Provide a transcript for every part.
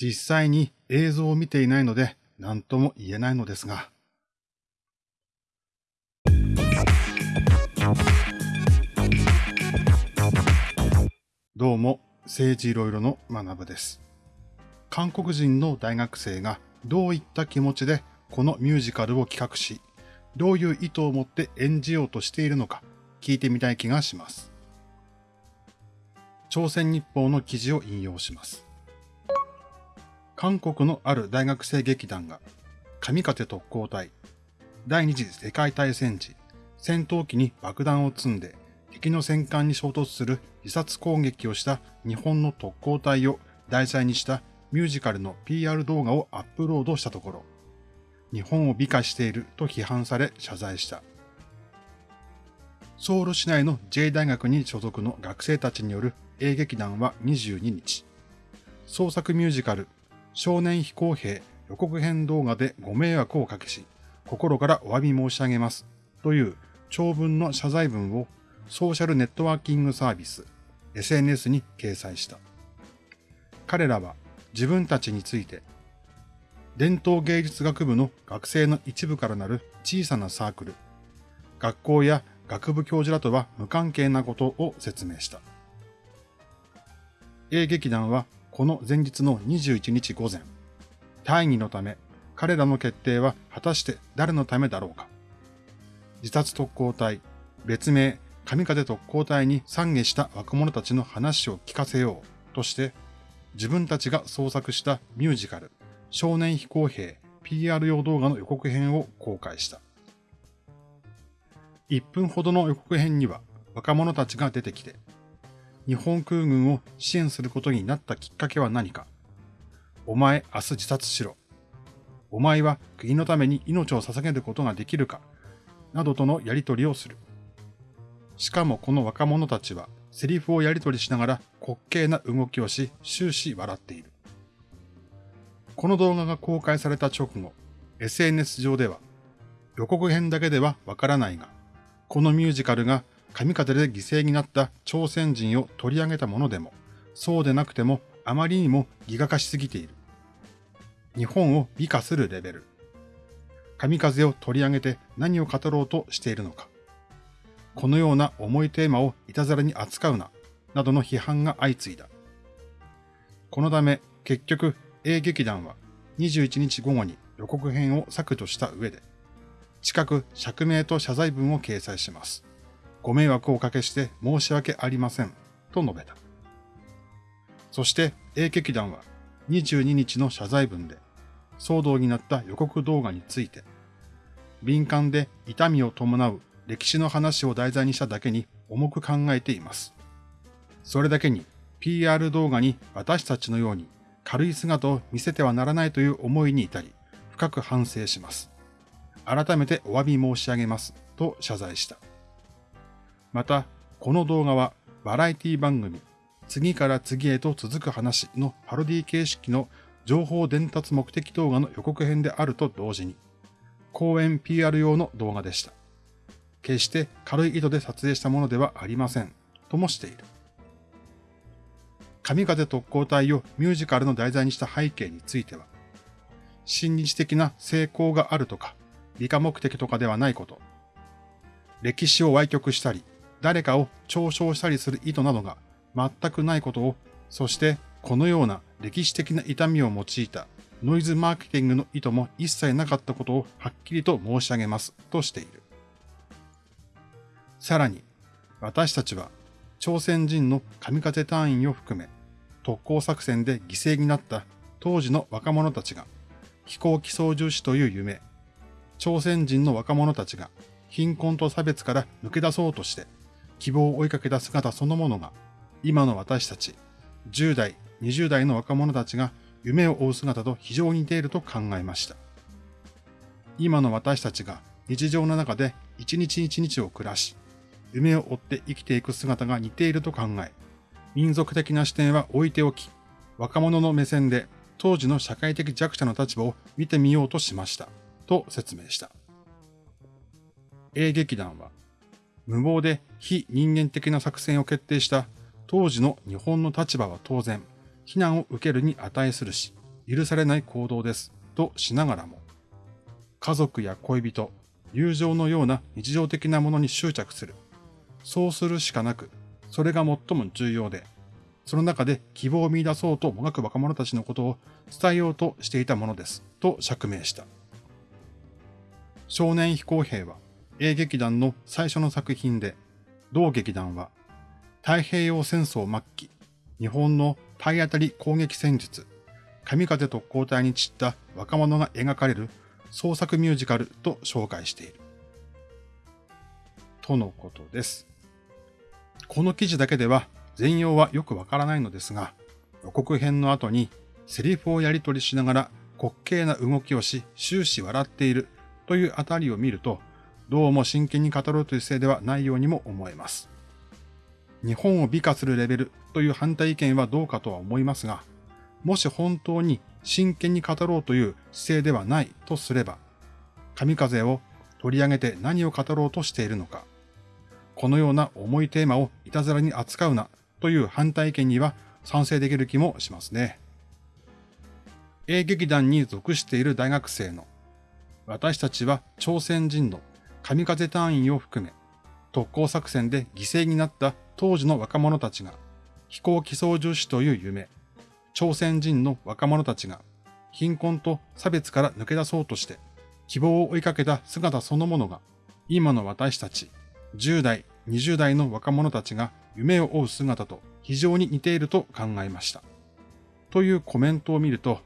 実際に映像を見ていないので何とも言えないのですが。どうも、政治いろいろの学部です。韓国人の大学生がどういった気持ちでこのミュージカルを企画し、どういう意図を持って演じようとしているのか聞いてみたい気がします。朝鮮日報の記事を引用します。韓国のある大学生劇団が、神風特攻隊、第二次世界大戦時、戦闘機に爆弾を積んで敵の戦艦に衝突する自殺攻撃をした日本の特攻隊を題材にしたミュージカルの PR 動画をアップロードしたところ、日本を美化していると批判され謝罪した。ソウル市内の J 大学に所属の学生たちによる映劇団は22日、創作ミュージカル少年飛行兵予告編動画でご迷惑をおかけし、心からお詫び申し上げますという長文の謝罪文をソーシャルネットワーキングサービス SNS に掲載した。彼らは自分たちについて伝統芸術学部の学生の一部からなる小さなサークル、学校や学部教授らとは無関係なことを説明した。A 劇団はこの前日の21日午前、大義のため彼らの決定は果たして誰のためだろうか。自殺特攻隊、別名神風特攻隊に参下した若者たちの話を聞かせようとして自分たちが創作したミュージカル少年飛行兵 PR 用動画の予告編を公開した。1分ほどの予告編には若者たちが出てきて、日本空軍を支援することになったきっかけは何か？お前明日自殺しろ。お前は国のために命を捧げることができるか？などとのやりとりをする。しかもこの若者たちはセリフをやりとりしながら滑稽な動きをし終始笑っている。この動画が公開された直後、SNS 上では、予告編だけではわからないが、このミュージカルが神風で犠牲になった朝鮮人を取り上げたものでも、そうでなくてもあまりにもギガ化しすぎている。日本を美化するレベル。神風を取り上げて何を語ろうとしているのか。このような重いテーマをいたずらに扱うな、などの批判が相次いだ。このため、結局、A 劇団は21日午後に予告編を削除した上で、近く釈明と謝罪文を掲載します。ご迷惑をおかけして申し訳ありません、と述べた。そして A 劇団は22日の謝罪文で、騒動になった予告動画について、敏感で痛みを伴う歴史の話を題材にしただけに重く考えています。それだけに PR 動画に私たちのように軽い姿を見せてはならないという思いに至り、深く反省します。改めてお詫び申し上げます、と謝罪した。また、この動画はバラエティ番組、次から次へと続く話のパロディ形式の情報伝達目的動画の予告編であると同時に、講演 PR 用の動画でした。決して軽い意図で撮影したものではありません、ともしている。神風特攻隊をミュージカルの題材にした背景については、親日的な成功があるとか、理科目的とかではないこと、歴史を歪曲したり、誰かを嘲笑したりする意図などが全くないことを、そしてこのような歴史的な痛みを用いたノイズマーケティングの意図も一切なかったことをはっきりと申し上げますとしている。さらに、私たちは朝鮮人の神風隊員を含め、特攻作戦で犠牲になった当時の若者たちが、飛行機操縦士という夢、朝鮮人の若者たちが貧困と差別から抜け出そうとして、希望を追いかけた姿そのものが、今の私たち、10代、20代の若者たちが夢を追う姿と非常に似ていると考えました。今の私たちが日常の中で一日一日を暮らし、夢を追って生きていく姿が似ていると考え、民族的な視点は置いておき、若者の目線で当時の社会的弱者の立場を見てみようとしました。と説明した。A 劇団は、無謀で非人間的な作戦を決定した当時の日本の立場は当然、非難を受けるに値するし、許されない行動ですとしながらも、家族や恋人、友情のような日常的なものに執着する。そうするしかなく、それが最も重要で、その中で希望を見出そうともがく若者たちのことを伝えようとしていたものです、と釈明した。少年飛行兵は A 劇団の最初の作品で、同劇団は太平洋戦争末期、日本の体当たり攻撃戦術、神風特攻隊に散った若者が描かれる創作ミュージカルと紹介している。とのことです。この記事だけでは全容はよくわからないのですが、予告編の後にセリフをやり取りしながら滑稽な動きをし終始笑っているというあたりを見ると、どうも真剣に語ろうという姿勢ではないようにも思えます。日本を美化するレベルという反対意見はどうかとは思いますが、もし本当に真剣に語ろうという姿勢ではないとすれば、神風を取り上げて何を語ろうとしているのか、このような重いテーマをいたずらに扱うなという反対意見には賛成できる気もしますね。A 劇団に属している大学生の私たちは朝鮮人の神風隊員を含め特攻作戦で犠牲になった当時の若者たちが飛行機操縦士という夢、朝鮮人の若者たちが貧困と差別から抜け出そうとして希望を追いかけた姿そのものが今の私たち10代、20代の若者たちが夢を追う姿と非常に似ていると考えました。というコメントを見ると、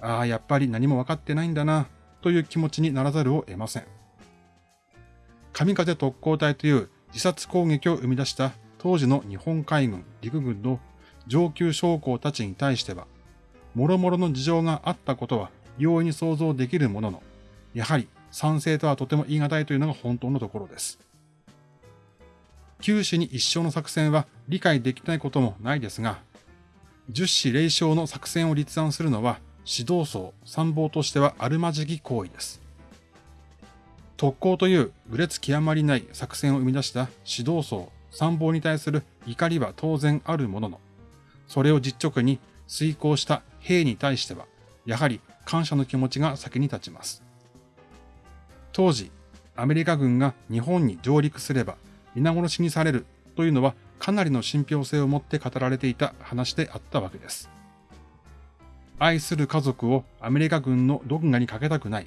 ああ、やっぱり何も分かってないんだな、という気持ちにならざるを得ません。神風特攻隊という自殺攻撃を生み出した当時の日本海軍、陸軍の上級将校たちに対しては、諸々の事情があったことは容易に想像できるものの、やはり賛成とはとても言い難いというのが本当のところです。九死に一生の作戦は理解できないこともないですが、十死霊将の作戦を立案するのは指導層、参謀としてはあるまじき行為です。特攻という愚劣極まりない作戦を生み出した指導層、参謀に対する怒りは当然あるものの、それを実直に遂行した兵に対しては、やはり感謝の気持ちが先に立ちます。当時、アメリカ軍が日本に上陸すれば皆殺しにされるというのはかなりの信憑性を持って語られていた話であったわけです。愛する家族をアメリカ軍の毒牙にかけたくない、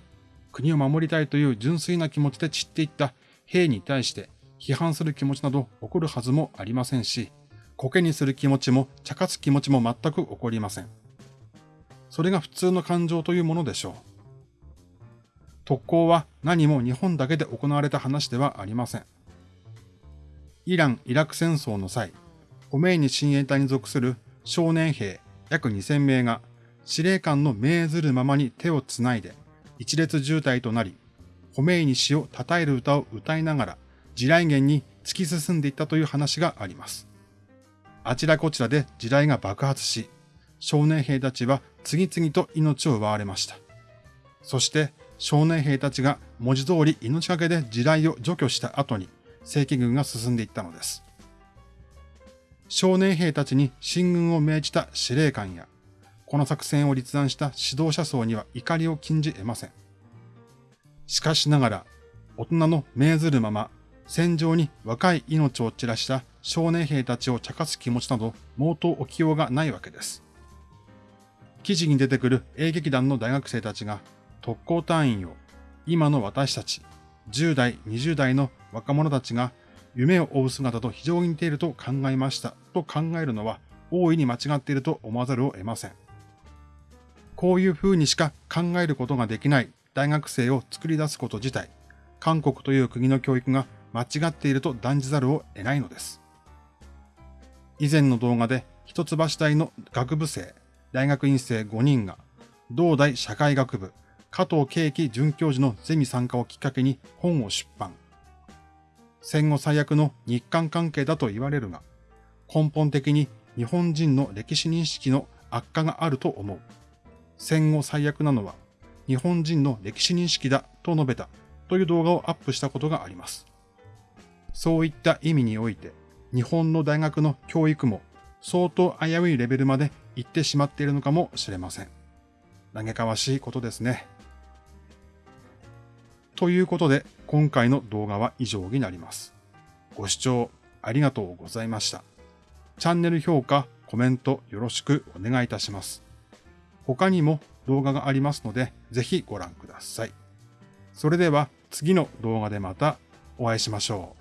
国を守りたいという純粋な気持ちで散っていった兵に対して批判する気持ちなど起こるはずもありませんし、苔にする気持ちも茶化す気持ちも全く起こりません。それが普通の感情というものでしょう。特攻は何も日本だけで行われた話ではありません。イラン・イラク戦争の際、ホメイニ親衛隊に属する少年兵約2000名が司令官の命ずるままに手をつないで一列渋滞となり、ホメイニ氏を称える歌を歌いながら地雷原に突き進んでいったという話があります。あちらこちらで地雷が爆発し、少年兵たちは次々と命を奪われました。そして少年兵たちが文字通り命がけで地雷を除去した後に、正規軍が進んでいったのです。少年兵たちに進軍を命じた司令官や、この作戦を立案した指導者層には怒りを禁じ得ません。しかしながら、大人の命ずるまま、戦場に若い命を散らした少年兵たちを茶化す気持ちなど、毛頭起きようがないわけです。記事に出てくる英劇団の大学生たちが特攻隊員を今の私たち10代、20代の若者たちが夢を追う姿と非常に似ていると考えましたと考えるのは大いに間違っていると思わざるを得ません。こういう風にしか考えることができない大学生を作り出すこと自体、韓国という国の教育が間違っていると断じざるを得ないのです。以前の動画で一橋大の学部生、大学院生5人が、同大社会学部、加藤慶樹准教授のゼミ参加をきっかけに本を出版。戦後最悪の日韓関係だと言われるが、根本的に日本人の歴史認識の悪化があると思う。戦後最悪なのは日本人の歴史認識だと述べたという動画をアップしたことがあります。そういった意味において、日本の大学の教育も相当危ういレベルまで行ってしまっているのかもしれません。嘆かわしいことですね。ということで、今回の動画は以上になります。ご視聴ありがとうございました。チャンネル評価、コメントよろしくお願いいたします。他にも動画がありますので、ぜひご覧ください。それでは次の動画でまたお会いしましょう。